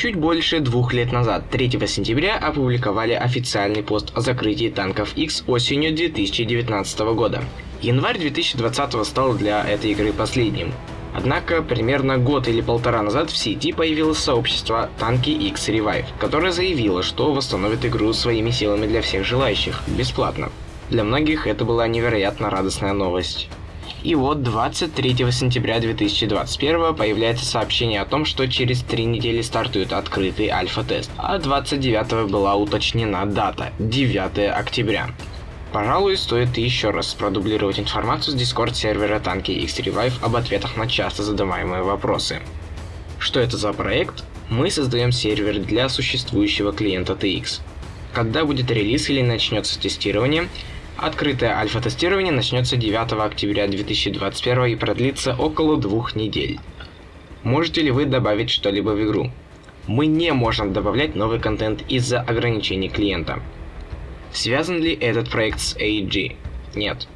Чуть больше двух лет назад, 3 сентября, опубликовали официальный пост о закрытии танков X осенью 2019 года. Январь 2020 стал для этой игры последним. Однако, примерно год или полтора назад в сети появилось сообщество Танки X Revive, которое заявило, что восстановит игру своими силами для всех желающих, бесплатно. Для многих это была невероятно радостная новость. И вот 23 сентября 2021 появляется сообщение о том, что через три недели стартует открытый альфа-тест, а 29 была уточнена дата – 9 октября. Пожалуй, стоит еще раз продублировать информацию с Discord сервера Танки X-Revive об ответах на часто задаваемые вопросы. Что это за проект? Мы создаем сервер для существующего клиента TX. Когда будет релиз или начнется тестирование, Открытое альфа-тестирование начнется 9 октября 2021 и продлится около двух недель. Можете ли вы добавить что-либо в игру? Мы не можем добавлять новый контент из-за ограничений клиента. Связан ли этот проект с AG? Нет.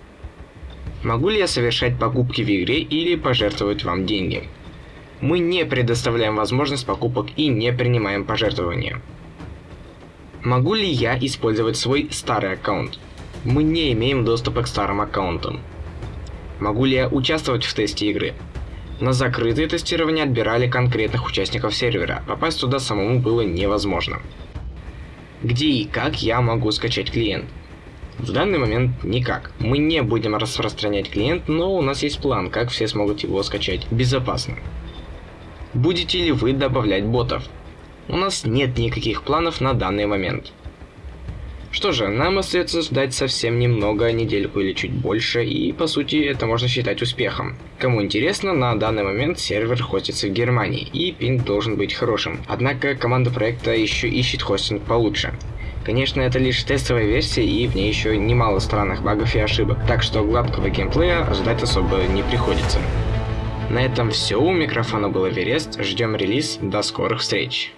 Могу ли я совершать покупки в игре или пожертвовать вам деньги? Мы не предоставляем возможность покупок и не принимаем пожертвования. Могу ли я использовать свой старый аккаунт? Мы не имеем доступа к старым аккаунтам. Могу ли я участвовать в тесте игры? На закрытые тестирования отбирали конкретных участников сервера, попасть туда самому было невозможно. Где и как я могу скачать клиент? В данный момент никак. Мы не будем распространять клиент, но у нас есть план, как все смогут его скачать безопасно. Будете ли вы добавлять ботов? У нас нет никаких планов на данный момент. Что же, нам остается ждать совсем немного, недельку или чуть больше, и по сути это можно считать успехом. Кому интересно, на данный момент сервер хостится в Германии, и пинг должен быть хорошим. Однако команда проекта еще ищет хостинг получше. Конечно, это лишь тестовая версия, и в ней еще немало странных багов и ошибок, так что гладкого геймплея ожидать особо не приходится. На этом все, у микрофона был Эверест, ждем релиз, до скорых встреч!